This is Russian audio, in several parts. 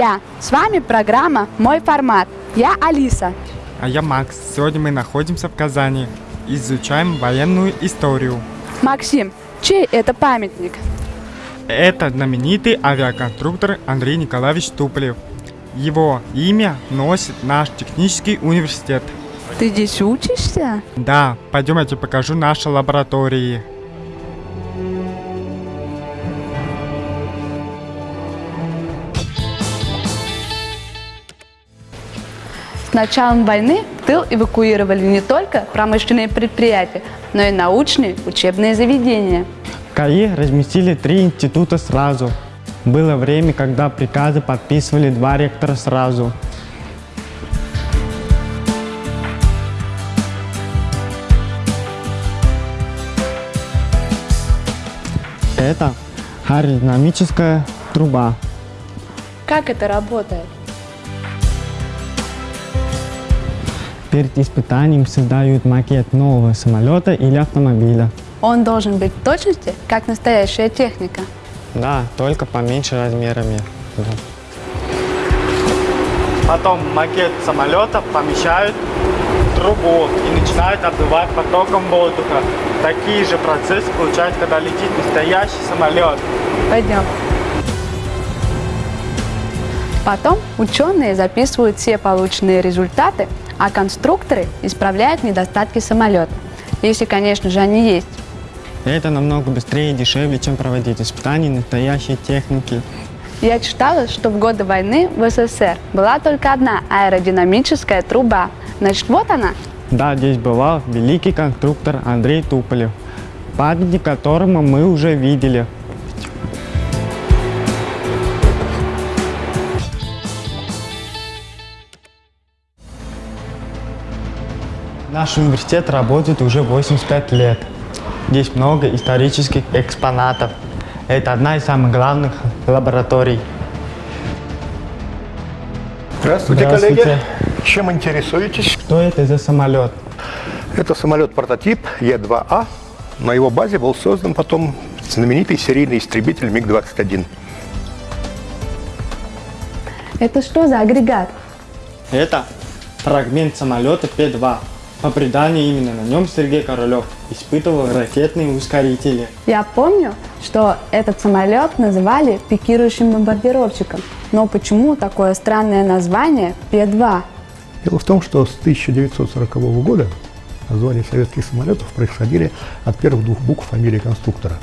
Друзья! С вами программа «Мой формат». Я Алиса. А я Макс. Сегодня мы находимся в Казани. Изучаем военную историю. Максим, чей это памятник? Это знаменитый авиаконструктор Андрей Николаевич Туполев. Его имя носит наш технический университет. Ты здесь учишься? Да, пойдем я тебе покажу наши лаборатории. С началом войны в тыл эвакуировали не только промышленные предприятия, но и научные учебные заведения. КАИ разместили три института сразу. Было время, когда приказы подписывали два ректора сразу. Это аэродинамическая труба. Как это работает? Перед испытанием создают макет нового самолета или автомобиля. Он должен быть в точности, как настоящая техника. Да, только поменьше размерами. Да. Потом макет самолета помещают в трубу и начинают обдувать потоком воздуха. Такие же процессы получаются, когда летит настоящий самолет. Пойдем. Потом ученые записывают все полученные результаты, а конструкторы исправляют недостатки самолета. Если, конечно же, они есть. Это намного быстрее и дешевле, чем проводить испытания настоящей техники. Я читала, что в годы войны в СССР была только одна аэродинамическая труба. Значит, вот она. Да, здесь бывал великий конструктор Андрей Туполев, памятник которому мы уже видели. Наш университет работает уже 85 лет. Здесь много исторических экспонатов. Это одна из самых главных лабораторий. Здравствуйте, Здравствуйте. коллеги. Чем интересуетесь? Что это за самолет? Это самолет-прототип Е-2А. На его базе был создан потом знаменитый серийный истребитель МиГ-21. Это что за агрегат? Это фрагмент самолета Пе-2. По преданию, именно на нем Сергей Королев испытывал ракетные ускорители. Я помню, что этот самолет называли пикирующим бомбардировщиком. Но почему такое странное название Пе-2? Дело в том, что с 1940 года названия советских самолетов происходили от первых двух букв фамилии конструктора.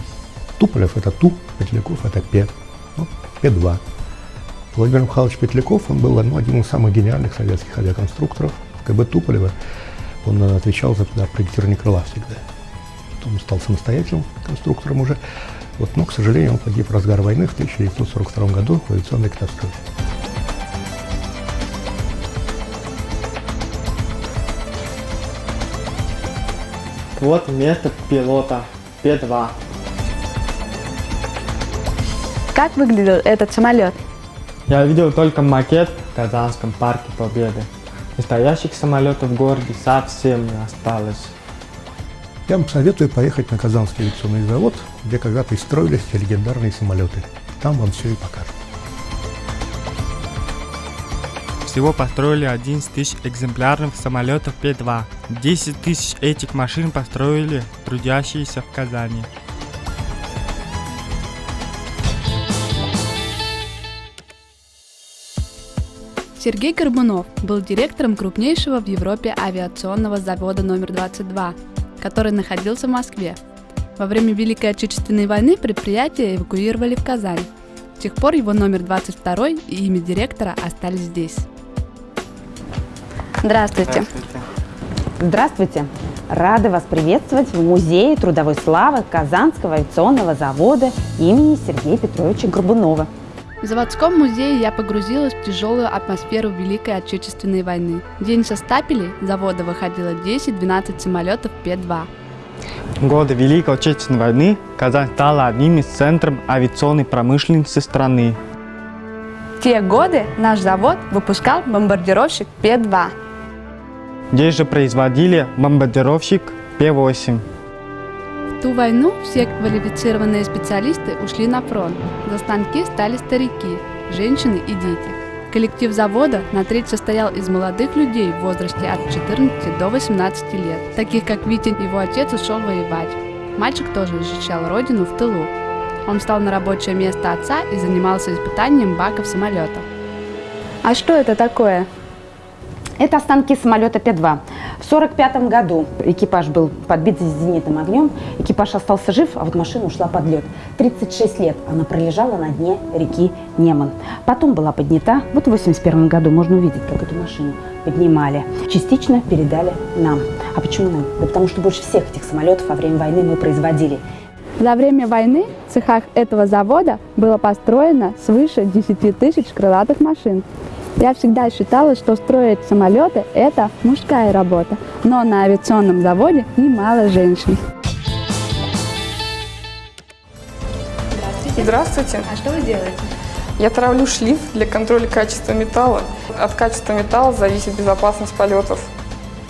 Туполев – это Ту, Петляков – это Пе, ну, Пе-2. Владимир Михайлович Петляков, он был ну, одним из самых гениальных советских авиаконструкторов. КБ Туполева он э, отвечал за проектирование крыла всегда. Потом он стал самостоятельным конструктором уже. Вот, но, к сожалению, он погиб в разгар войны в 1942 году в авиационной катастрофе. Вот место пилота Пе-2. Как выглядел этот самолет? Я видел только макет в Казанском парке Победы. Настоящих самолетов в городе совсем не осталось. Я вам советую поехать на Казанский авиационный завод, где когда-то и строились те легендарные самолеты. Там вам все и покажут. Всего построили 11 тысяч экземпляров самолетов Пе-2. 10 тысяч этих машин построили трудящиеся в Казани. Сергей Горбунов был директором крупнейшего в Европе авиационного завода номер 22, который находился в Москве. Во время Великой Отечественной войны предприятие эвакуировали в Казань. С тех пор его номер 22 и имя директора остались здесь. Здравствуйте. Здравствуйте! Рады вас приветствовать в Музее трудовой славы Казанского авиационного завода имени Сергея Петровича Горбунова. В заводском музее я погрузилась в тяжелую атмосферу Великой Отечественной войны. В день со стапелей завода выходило 10-12 самолетов П-2. В годы Великой Отечественной войны Казань стала одним из центров авиационной промышленности страны. В те годы наш завод выпускал бомбардировщик Пе-2. Здесь же производили бомбардировщик Пе-8. Ту войну все квалифицированные специалисты ушли на фронт. За станки стали старики. женщины и дети. Коллектив завода на треть состоял из молодых людей в возрасте от 14 до 18 лет, таких как Витин, его отец ушел воевать. Мальчик тоже защищал родину в тылу. Он встал на рабочее место отца и занимался испытанием баков самолета. А что это такое? Это останки самолета П-2. В 1945 году экипаж был подбит зенитным огнем, экипаж остался жив, а вот машина ушла под лед. 36 лет она пролежала на дне реки Неман. Потом была поднята, вот в 1981 году можно увидеть, как эту машину поднимали. Частично передали нам. А почему нам? Да потому что больше всех этих самолетов во время войны мы производили. За время войны в цехах этого завода было построено свыше 10 тысяч крылатых машин. Я всегда считала, что строить самолеты – это мужская работа, но на авиационном заводе немало женщин. Здравствуйте. Здравствуйте. А что вы делаете? Я травлю шлиф для контроля качества металла. От качества металла зависит безопасность полетов.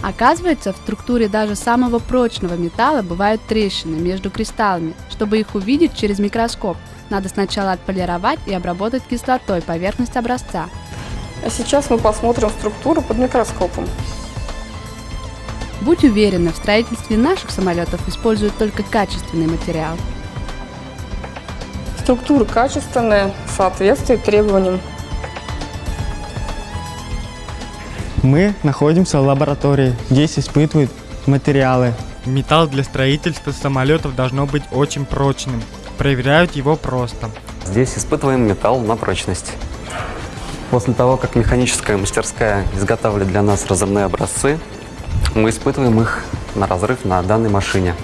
Оказывается, в структуре даже самого прочного металла бывают трещины между кристаллами. Чтобы их увидеть через микроскоп, надо сначала отполировать и обработать кислотой поверхность образца, а сейчас мы посмотрим структуру под микроскопом. Будь уверена, в строительстве наших самолетов используют только качественный материал. Структура качественная, соответствует требованиям. Мы находимся в лаборатории. Здесь испытывают материалы. Металл для строительства самолетов должно быть очень прочным. Проверяют его просто. Здесь испытываем металл на прочность. После того, как механическая мастерская изготавливает для нас разрывные образцы, мы испытываем их на разрыв на данной машине.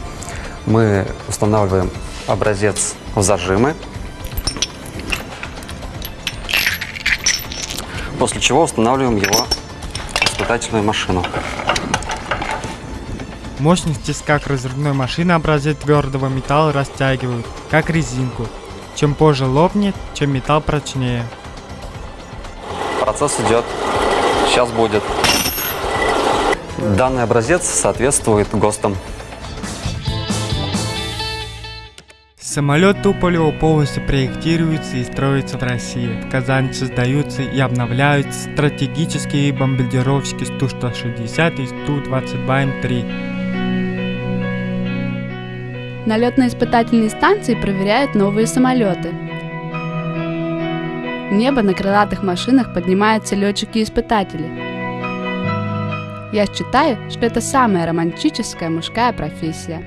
Мы устанавливаем образец в зажимы, после чего устанавливаем его в испытательную машину. Мощность тиска разрывной машины образец твердого металла растягивают, как резинку. Чем позже лопнет, чем металл прочнее. Процесс идет. Сейчас будет. Данный образец соответствует ГОСТам. Самолет Туполева полностью проектируется и строится в России. В Казани создаются и обновляются стратегические бомбардировщики Ту-160 и Ту-22М3. На летно-испытательной станции проверяют новые самолеты небо на крылатых машинах поднимаются летчики-испытатели. Я считаю, что это самая романтическая мужская профессия.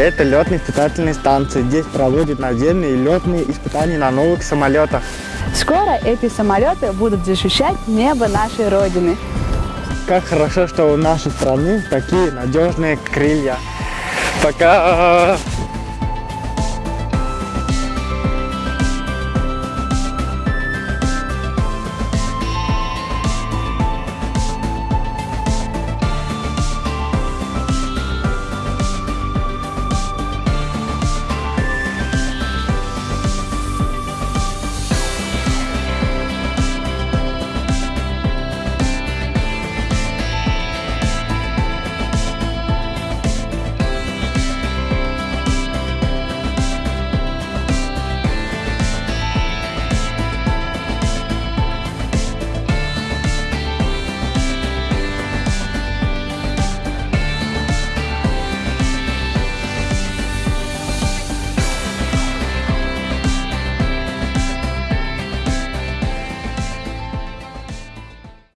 Это летно-испытательная станция. Здесь проводят наземные летные испытания на новых самолетах. Скоро эти самолеты будут защищать небо нашей Родины. Как хорошо, что у нашей страны такие надежные крылья. Пока!